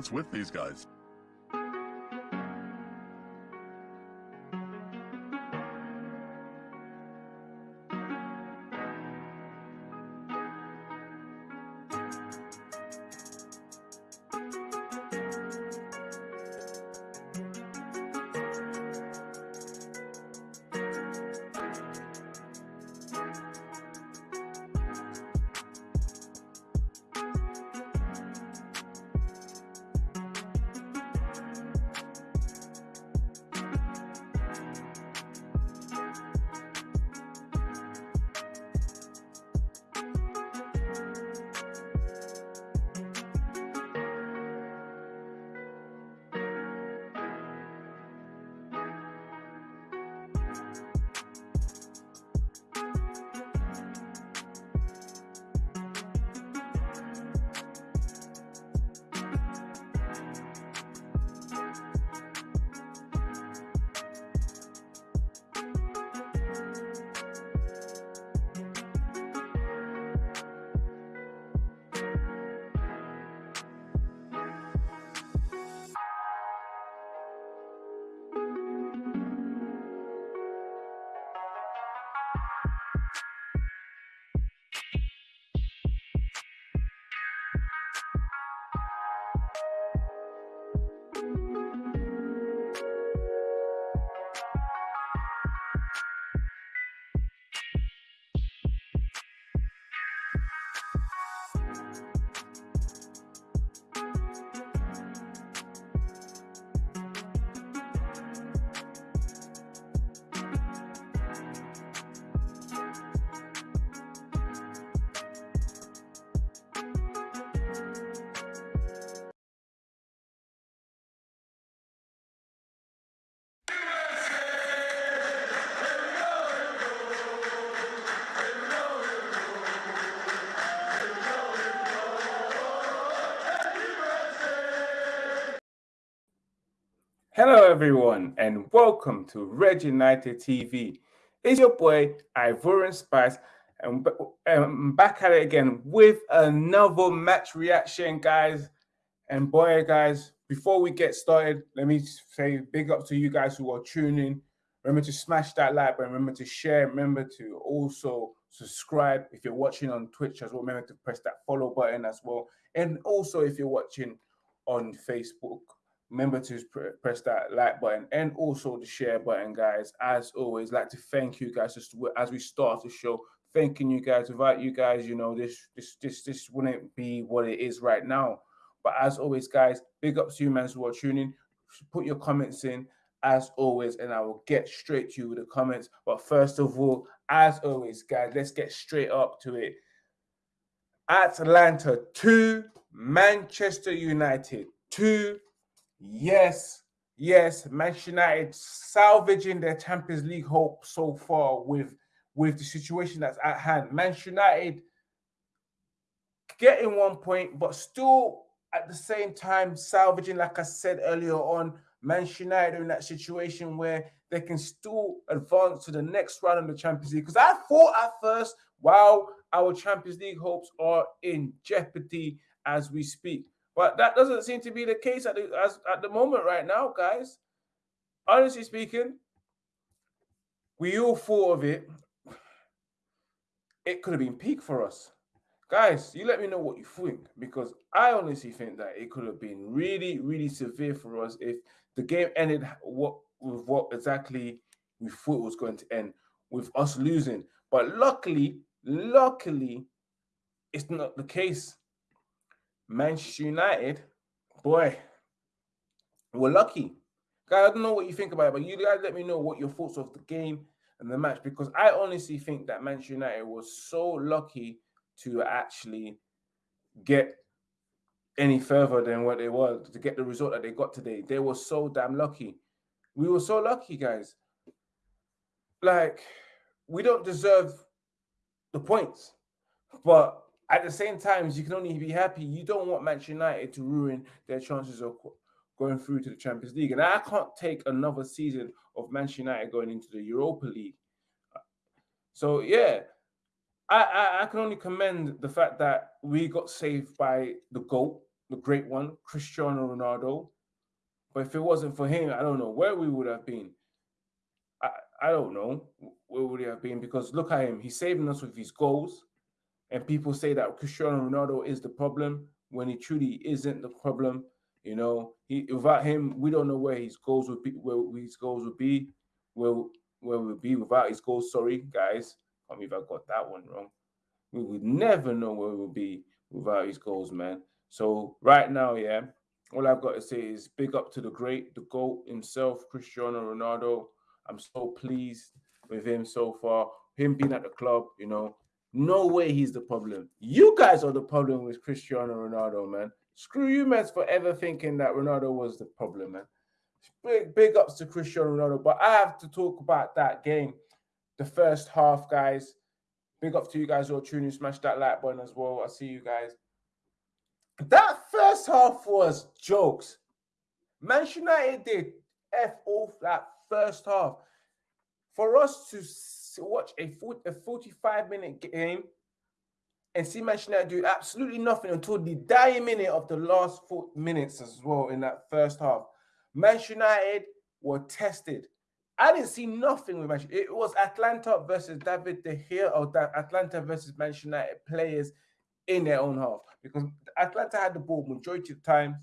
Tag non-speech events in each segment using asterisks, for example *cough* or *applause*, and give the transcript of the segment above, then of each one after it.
What's with these guys? Everyone, and welcome to Red United TV. It's your boy Ivorian Spice, and I'm um, back at it again with another match reaction, guys. And boy, guys, before we get started, let me say big up to you guys who are tuning. Remember to smash that like button. Remember to share. Remember to also subscribe if you're watching on Twitch as well. Remember to press that follow button as well. And also, if you're watching on Facebook remember to press that like button and also the share button guys. As always like to thank you guys just as we start the show thanking you guys. Without you guys you know this this this this wouldn't be what it is right now. But as always guys big up to you man who are tuning. Put your comments in as always and i will get straight to you with the comments. But first of all as always guys let's get straight up to it. Atlanta 2 manchester united 2 Yes, yes, Manchester United salvaging their Champions League hope so far with with the situation that's at hand. Manchester United getting one point, but still at the same time salvaging, like I said earlier on, Manchester United in that situation where they can still advance to the next round of the Champions League. Because I thought at first, wow, our Champions League hopes are in jeopardy as we speak. But that doesn't seem to be the case at the, as, at the moment right now, guys. Honestly speaking, we all thought of it. It could have been peak for us. Guys, you let me know what you think because I honestly think that it could have been really, really severe for us if the game ended what with what exactly we thought was going to end with us losing. But luckily, luckily, it's not the case. Manchester United, boy, we're lucky. Guys, I don't know what you think about it, but you guys let me know what your thoughts of the game and the match because I honestly think that Manchester United was so lucky to actually get any further than what they were to get the result that they got today. They were so damn lucky. We were so lucky, guys. Like, we don't deserve the points, but at the same time, you can only be happy. You don't want Manchester United to ruin their chances of going through to the Champions League. And I can't take another season of Manchester United going into the Europa League. So yeah, I, I, I can only commend the fact that we got saved by the goal the great one, Cristiano Ronaldo. But if it wasn't for him, I don't know where we would have been. I, I don't know where would he have been because look at him. He's saving us with his goals. And people say that Cristiano Ronaldo is the problem when he truly isn't the problem. You know, he without him, we don't know where his goals would be, where his goals would be, where where we would be without his goals. Sorry, guys. I mean, if I got that one wrong. We would never know where we would be without his goals, man. So right now, yeah, all I've got to say is big up to the great, the GOAT himself, Cristiano Ronaldo. I'm so pleased with him so far. Him being at the club, you know, no way he's the problem. You guys are the problem with Cristiano Ronaldo, man. Screw you, man, for ever thinking that Ronaldo was the problem, man. Big, big ups to Cristiano Ronaldo. But I have to talk about that game, the first half, guys. Big up to you guys who are tuning. Smash that like button as well. I see you guys. That first half was jokes. Manchester United did F off that first half. For us to watch a, 40, a 45 minute game and see Manchester United do absolutely nothing until the dying minute of the last four minutes as well in that first half. Manchester United were tested. I didn't see nothing with Manchester. It was Atlanta versus David De Gea or Atlanta versus Manchester United players in their own half because Atlanta had the ball majority of the time,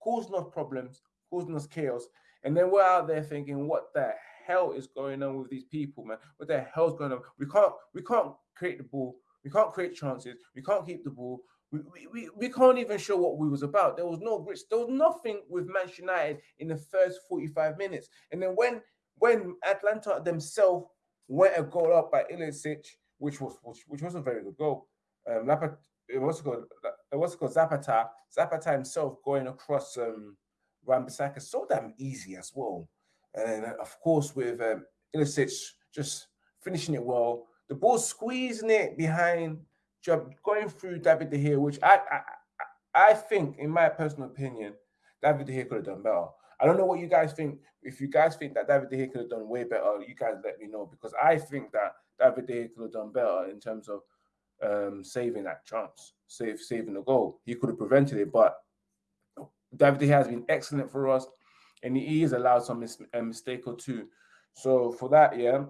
causing us problems, causing us chaos, and then we're out there thinking, what the hell is going on with these people, man? What the hell's going on? We can't we can't create the ball, we can't create chances, we can't keep the ball. We, we, we can't even show what we was about. There was no grit. There was nothing with Manchester United in the first 45 minutes. And then when when Atalanta themselves went a goal up by Ilicic, which was which, which was a very good goal. Um, it was called it was called Zapata. Zapata himself going across um Wan-Bissaka so damn easy as well. And then, of course, with um, Ilicic just finishing it well, the ball squeezing it behind, going through David De Gea, which I, I I think, in my personal opinion, David De Gea could have done better. I don't know what you guys think. If you guys think that David De Gea could have done way better, you guys let me know because I think that David De Gea could have done better in terms of um, saving that chance, save saving the goal. He could have prevented it, but David De Gea has been excellent for us, and he has allowed some mis- a mistake or two. So for that, yeah,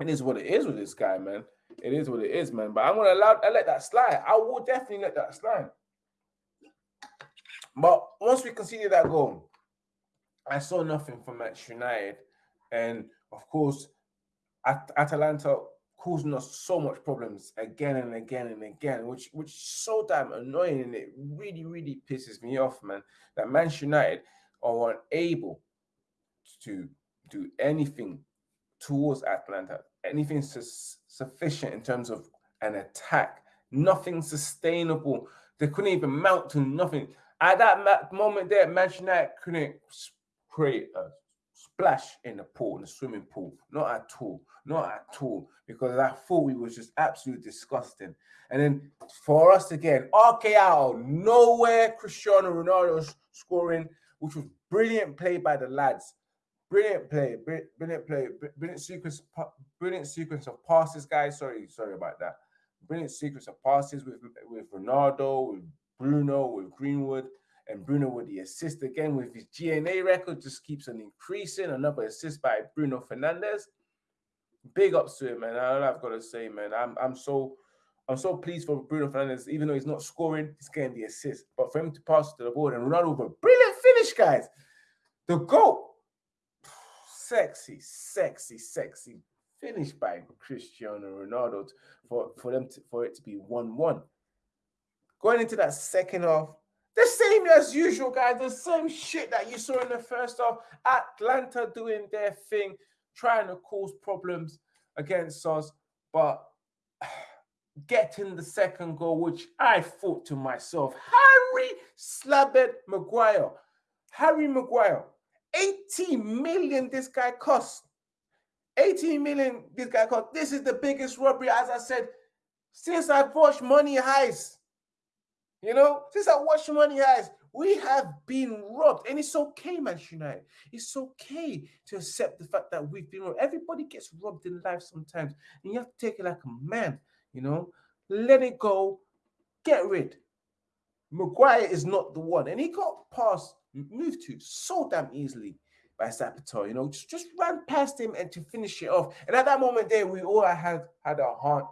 it is what it is with this guy, man. It is what it is, man. But I'm gonna allow I let that slide. I will definitely let that slide. But once we conceded that goal, I saw nothing from Manchester United, and of course, At- Atalanta causing us so much problems again and again and again, which which is so damn annoying and it really really pisses me off, man. That Manchester United are unable to do anything towards Atlanta, anything su- sufficient in terms of an attack, nothing sustainable. They couldn't even mount to nothing. At that moment there, Manchester United couldn't create a splash in the pool, in the swimming pool. Not at all. Not at all. Because I thought it was just absolutely disgusting. And then for us again, RK nowhere, Cristiano Ronaldo scoring, which was brilliant play by the lads. Brilliant play, brilliant play, brilliant sequence, brilliant sequence of passes, guys. Sorry, sorry about that. Brilliant sequence of passes with with Ronaldo, with Bruno, with Greenwood and Bruno with the assist again with his GNA record just keeps on increasing. Another assist by Bruno Fernandes. Big ups to him, man. All I've got to say, man. I'm I'm so I'm so pleased for Bruno Fernandes, even though he's not scoring, he's getting the assist. But for him to pass to the board and run over, brilliant guys. The goal, sexy, sexy, sexy finish by Cristiano Ronaldo for, for them to, for it to be 1-1. Going into that second half, the same as usual, guys. The same shit that you saw in the first half. Atlanta doing their thing, trying to cause problems against us, but *sighs* getting the second goal, which I thought to myself, Harry Slabbed Maguire. Harry Maguire. 18 million this guy cost. 18 million this guy cost. This is the biggest robbery, as I said, since I've watched Money Heist. You know, since I watch Money Heist, we have been robbed. And it's okay, Manchester United. It's okay to accept the fact that we've been robbed. Everybody gets robbed in life sometimes. And you have to take it like a man, you know. Let it go. Get rid. Maguire is not the one. And he got past, moved to so damn easily by Zapata, you know, just, just ran past him and to finish it off. And at that moment there, we all had had our heart,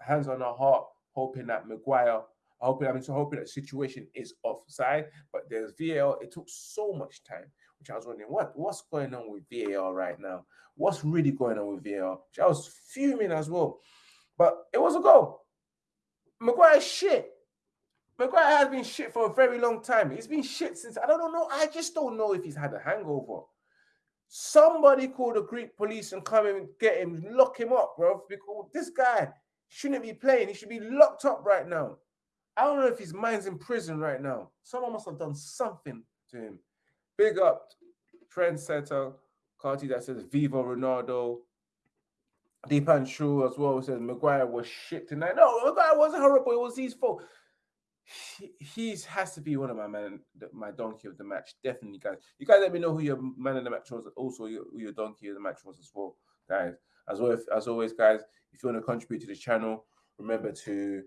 hands on our heart, hoping that Maguire, hoping I mean so hoping that situation is offside. But there's VAR, it took so much time, which I was wondering what what's going on with VAR right now? What's really going on with VAR? Which I was fuming as well. But it was a goal. Maguire shit. Maguire has been shit for a very long time. He's been shit since I don't know. I just don't know if he's had a hangover. Somebody call the Greek police and come and get him, lock him up, bro. Because this guy shouldn't be playing. He should be locked up right now. I don't know if his mind's in prison right now. Someone must have done something to him. Big up trendsetter Carty that says Viva Ronaldo. Deepan Shaw as well says Maguire was shit tonight. No, Maguire wasn't horrible. It was his fault he has to be one of my man, my donkey of the match. Definitely, guys. You guys let me know who your man of the match was. Also, who your donkey of the match was as well, guys. As well, as always, guys. If you want to contribute to the channel, remember to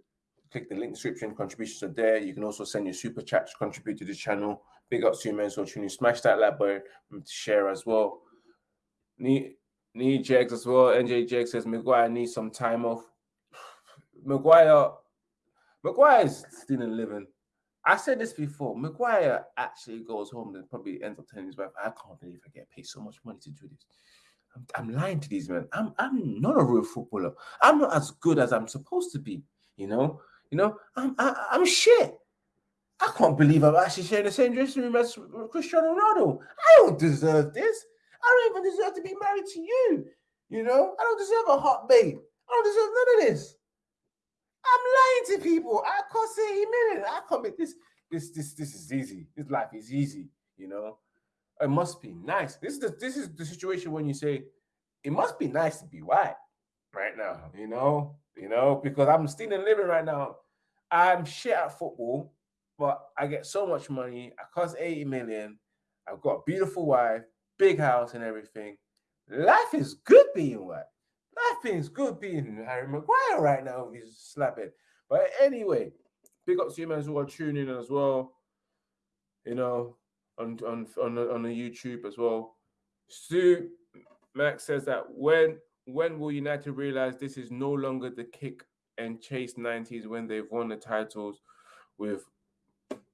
click the link description. Contributions are there. You can also send your super chat to contribute to the channel. Big up to you, man. So tuning, smash that like button um, to share as well. Need need Jags as well. NJ Jegs says Maguire needs some time off. *sighs* Maguire is still in living. I said this before. Maguire actually goes home and probably ends up telling his wife, I can't believe I get paid so much money to do this. I'm, I'm lying to these men. I'm I'm not a real footballer. I'm not as good as I'm supposed to be. You know, you know, I'm I, am i am shit. I can't believe I'm actually sharing the same dressing room as Cristiano Ronaldo. I don't deserve this. I don't even deserve to be married to you. You know, I don't deserve a hot babe. I don't deserve none of this. I'm lying to people. I can't say amen. I make this. This this this is easy. This life is easy. You know, it must be nice. This is the this is the situation when you say it must be nice to be white right now. You know, you know because I'm still in living right now. I'm shit at football, but I get so much money. I cost 80 million. I've got a beautiful wife, big house, and everything. Life is good being white. Nothing's good being Harry Maguire right now. He's slapping. But anyway, big up to you man who are tuning in as well. You know, on on on the, on the YouTube as well. Sue Max says that when when will United realize this is no longer the kick and chase 90s when they've won the titles with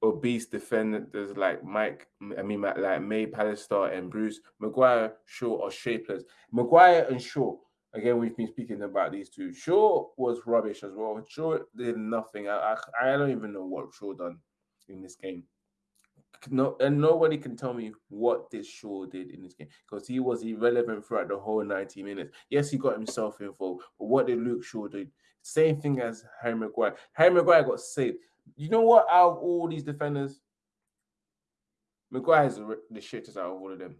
obese defenders like Mike, I mean like May Pallister and Bruce Maguire, Shaw or shapeless. Maguire and Shaw Again, we've been speaking about these two. Shaw was rubbish as well. Shaw did nothing. I, I, I don't even know what Shaw done in this game. No, and nobody can tell me what this Shaw did in this game because he was irrelevant throughout the whole 90 minutes. Yes, he got himself involved, but what did Luke Shaw do? Same thing as Harry Maguire. Harry Maguire got saved. You know what? Out of all these defenders, Maguire is the, shittest out of all of them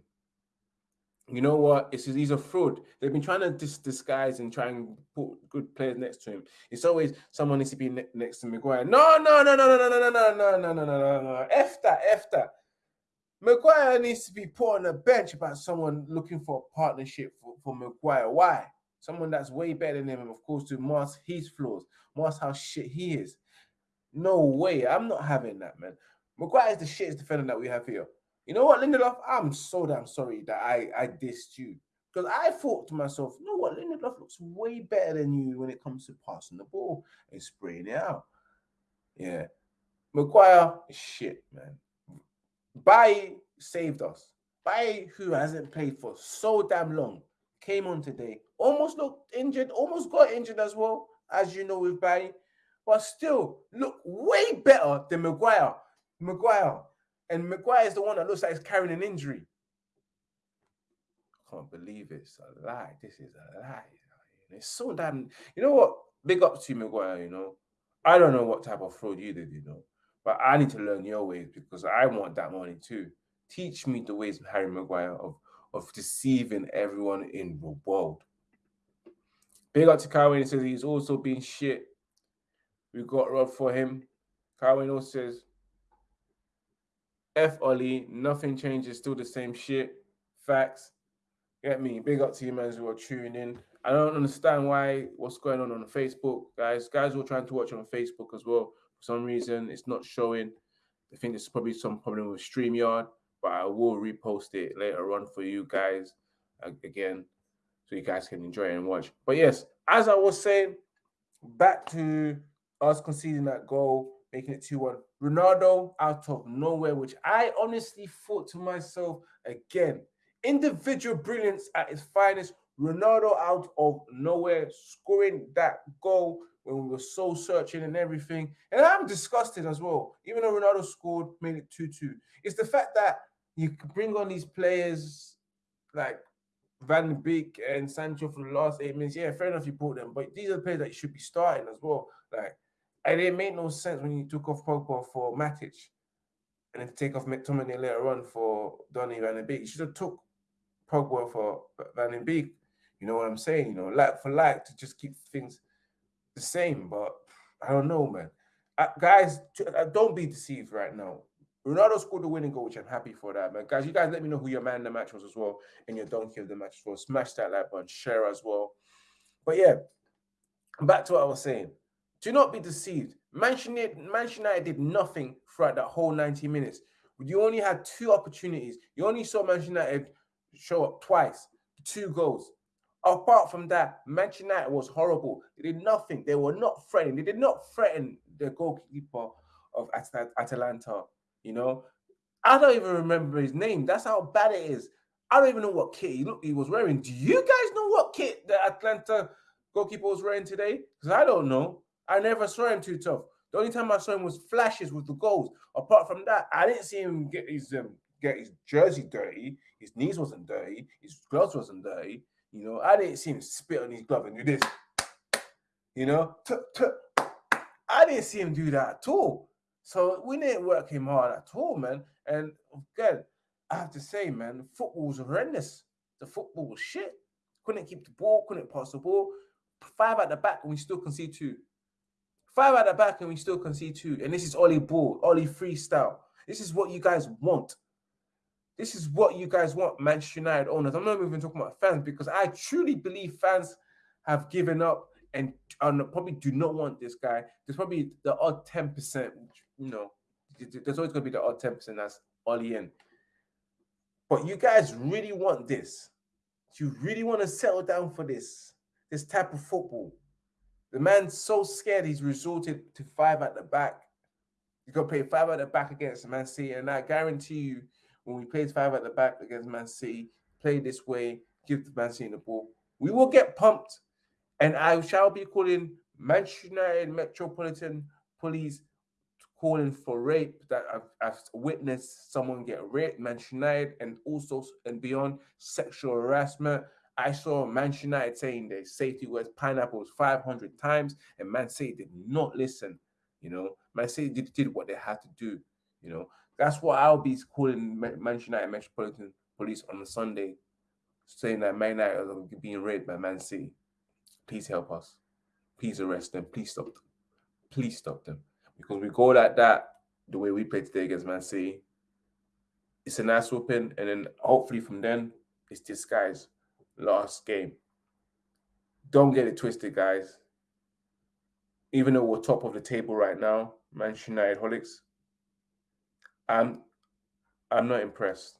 you know what? It's he's a fraud. They've been trying to dis- disguise and try and put good players next to him. It's always someone needs to be ne- next to Maguire. No, no, no, no, no, no, no, no, no, no, no, no, no. F that, F that. Maguire needs to be put on the bench about someone looking for a partnership for, for Maguire. Why? Someone that's way better than him, of course, to mask his flaws, mask how shit he is. No way. I'm not having that, man. Maguire is the shittest defender that we have here. You know what, Lindelof? I'm so damn sorry that I, I dissed you. Because I thought to myself, you know what, Lindelof looks way better than you when it comes to passing the ball and spraying it out. Yeah. Maguire, shit, man. Bailly saved us. Bailly, who hasn't played for so damn long, came on today. Almost looked injured, almost got injured as well, as you know with Bailly. But still, look way better than Maguire. Maguire, and Maguire is the one that looks like he's carrying an injury. I can't believe it's a lie. This is a lie. It's so damn. You know what? Big up to you, Maguire. You know, I don't know what type of fraud you did, you know, but I need to learn your ways because I want that money too. Teach me the ways of Harry Maguire of of deceiving everyone in the world. Big up to Carwin. He says he's also been shit. We got robbed for him. Carwin also says F Ole, nothing changes, still the same shit. Facts. Get me. Big up to you, man, who are tuning in. I don't understand why what's going on on Facebook, guys. Guys, are trying to watch on Facebook as well. For some reason, it's not showing. I think there's probably some problem with StreamYard, but I will repost it later on for you guys again, so you guys can enjoy and watch. But yes, as I was saying, back to us conceding that goal, making it 2 1. Ronaldo out of nowhere, which I honestly thought to myself again, individual brilliance at its finest. Ronaldo out of nowhere, scoring that goal when we were so searching and everything. And I'm disgusted as well. Even though Ronaldo scored, made it 2 2. It's the fact that you bring on these players like Van Beek and Sancho for the last eight minutes. Yeah, fair enough, you brought them, but these are the players that you should be starting as well. Like, and it made no sense when you took off Pogba for Matic and then take off McTominay later on for Donny Van Beek. You should have took Pogba for Van de Beek. You know what I'm saying? You know, like for like to just keep things the same. But I don't know, man. Uh, guys, uh, don't be deceived right now. Ronaldo scored the winning goal, which I'm happy for that, man. Guys, you guys let me know who your man in the match was as well, and your donkey of the match as well. Smash that like button, share as well. But yeah, back to what I was saying. Do not be deceived. Manchester United, did nothing throughout that whole 90 minutes. You only had two opportunities. You only saw Manchester United show up twice, two goals. Apart from that, Manchester United was horrible. They did nothing. They were not threatening. They did not threaten the goalkeeper of Atalanta. You know, I don't even remember his name. That's how bad it is. I don't even know what kit he looked he was wearing. Do you guys know what kit the Atlanta goalkeeper was wearing today? Because I don't know. I never saw him too tough. The only time I saw him was flashes with the goals. Apart from that, I didn't see him get his um, get his jersey dirty. His knees wasn't dirty. His gloves wasn't dirty. You know, I didn't see him spit on his glove and do this. You know, I didn't see him do that at all. So we didn't work him hard at all, man. And again, I have to say, man, football was horrendous. The football was shit. Couldn't keep the ball, couldn't pass the ball. Five at the back, and we still concede two. Five at the back, and we still concede two. And this is Ole Ball, Ole freestyle. This is what you guys want. This is what you guys want, Manchester United owners. I'm not even talking about fans because I truly believe fans have given up and, probably do not want this guy. There's probably the odd 10%, you know, there's always going to be the odd 10% that's Ole in. But you guys really want this. You really want to settle down for this, this type of football. The man's so scared he's resorted to five at the back. He's going to play five at the back against Man City. And I guarantee you, when we play five at the back against Man City, play this way, give the Man City the ball, we will get pumped. And I shall be calling Manchester United Metropolitan Police calling for rape that I've, I've, witnessed someone get raped, Manchester United, and also and beyond sexual harassment. I saw Manchester United saying their safety words pineapples 500 times, and Man City did not listen. You know, Man City did, did what they had to do. You know, that's what I'll be calling Manchester United Metropolitan Police on a Sunday, saying that Man United are being raped by Man City. Please help us. Please arrest them. Please stop them. Please stop them because we go like that the way we played today against Man City. It's a nice whooping, and then hopefully from then it's this guy's last game. Don't get it twisted, guys. Even though we're top of the table right now, Manchester United holics, I'm I'm not impressed.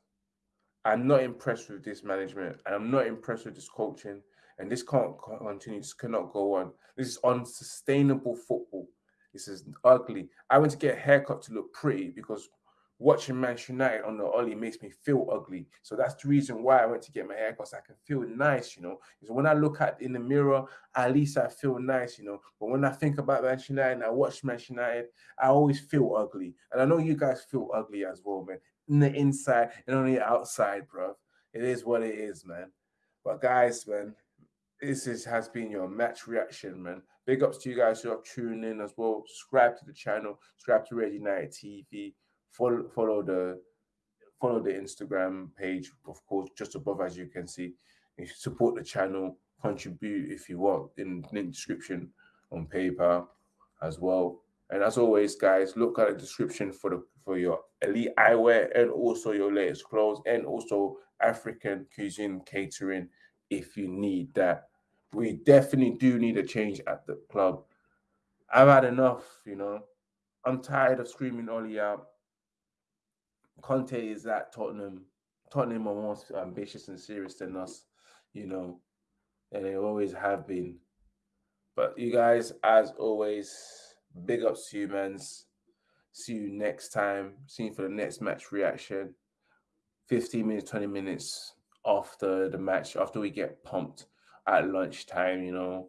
I'm not impressed with this management. I'm not impressed with this coaching. And this can't continue. This cannot go on. This is unsustainable football. This is ugly. I went to get a haircut to look pretty because watching Manchester United on the Ole makes me feel ugly. So that's the reason why I went to get my haircut so I can feel nice, you know. Because when I look at in the mirror, at least I feel nice, you know. But when I think about Manchester United and I watch Manchester United, I always feel ugly. And I know you guys feel ugly as well, man. In the inside and on the outside, bro. It is what it is, man. But guys, man, this is, has been your match reaction, man. Big ups to you guys who are tuning in as well. Subscribe to the channel, subscribe to Red United TV, follow follow the follow the Instagram page, of course, just above as you can see. You support the channel, contribute if you want in the description on PayPal as well. And as always, guys, look at the description for the for your elite eyewear and also your latest clothes and also African cuisine catering if you need that we definitely do need a change at the club. I've had enough, you know. I'm tired of screaming Ole out. Conte is at Tottenham. Tottenham are more ambitious and serious than us, you know, and they always have been. But you guys, as always, big ups to you, mans. See you next time. See you for the next match reaction. 15 minutes, 20 minutes after the match, after we get pumped at lunchtime, you know.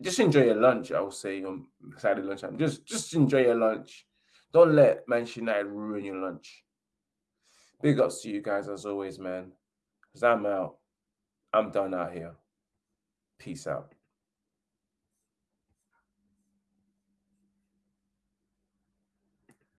Just enjoy your lunch, I would say on Saturday lunchtime. Just just enjoy your lunch. Don't let Manchester United ruin your lunch. Big ups to you guys as always, man. Cause I'm out. I'm done out here. Peace out.